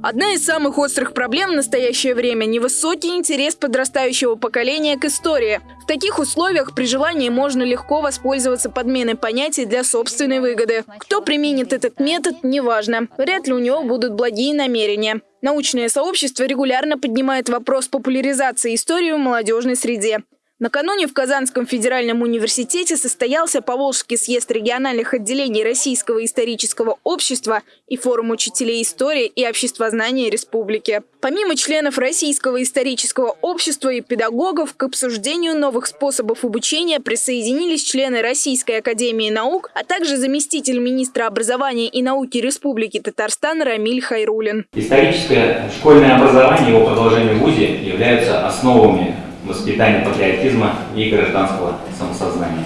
Одна из самых острых проблем в настоящее время – невысокий интерес подрастающего поколения к истории. В таких условиях при желании можно легко воспользоваться подменой понятий для собственной выгоды. Кто применит этот метод – неважно. Вряд ли у него будут благие намерения. Научное сообщество регулярно поднимает вопрос популяризации истории в молодежной среде. Накануне в Казанском федеральном университете состоялся Поволжский съезд региональных отделений Российского исторического общества и форум учителей истории и обществознания республики. Помимо членов Российского исторического общества и педагогов, к обсуждению новых способов обучения присоединились члены Российской академии наук, а также заместитель министра образования и науки Республики Татарстан Рамиль Хайрулин. Историческое школьное образование и его продолжение в ВУЗе являются основами воспитания патриотизма и гражданского самосознания.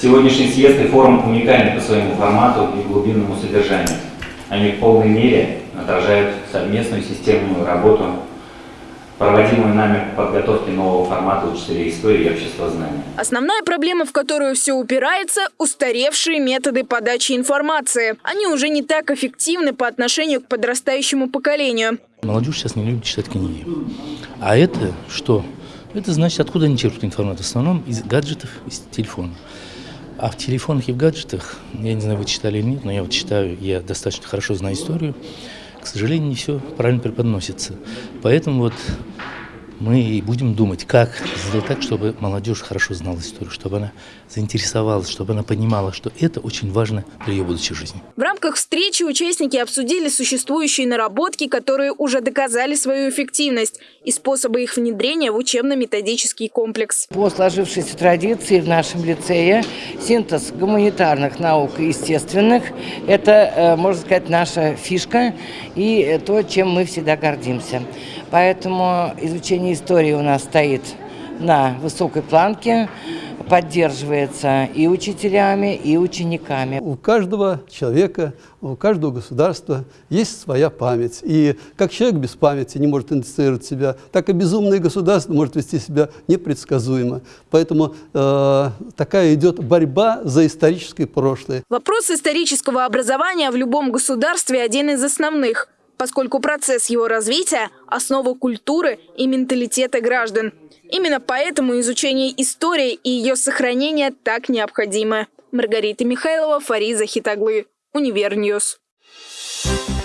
Сегодняшний съезд и форум уникальны по своему формату и глубинному содержанию. Они в полной мере отражают совместную системную работу, проводимую нами по подготовке нового формата учителей истории и обществознания. Основная проблема, в которую все упирается – устаревшие методы подачи информации. Они уже не так эффективны по отношению к подрастающему поколению. Молодежь сейчас не любит читать книги. А это что? Это значит, откуда они черпают информацию? В основном из гаджетов, из телефона. А в телефонах и в гаджетах, я не знаю, вы читали или нет, но я вот читаю, я достаточно хорошо знаю историю. К сожалению, не все правильно преподносится. Поэтому вот мы и будем думать, как сделать так, чтобы молодежь хорошо знала историю, чтобы она заинтересовалась, чтобы она понимала, что это очень важно для ее будущей жизни. В рамках встречи участники обсудили существующие наработки, которые уже доказали свою эффективность и способы их внедрения в учебно-методический комплекс. По сложившейся традиции в нашем лицее синтез гуманитарных наук и естественных – это, э, можно сказать, наша фишка и то, чем мы всегда гордимся. Поэтому изучение истории у нас стоит на высокой планке, поддерживается и учителями, и учениками. У каждого человека, у каждого государства есть своя память. И как человек без памяти не может идентифицировать себя, так и безумное государство может вести себя непредсказуемо. Поэтому э, такая идет борьба за историческое прошлое. Вопрос исторического образования в любом государстве один из основных – поскольку процесс его развития – основа культуры и менталитета граждан. Именно поэтому изучение истории и ее сохранение так необходимо. Маргарита Михайлова, Фариза Хитаглы, Univer News. Thank you.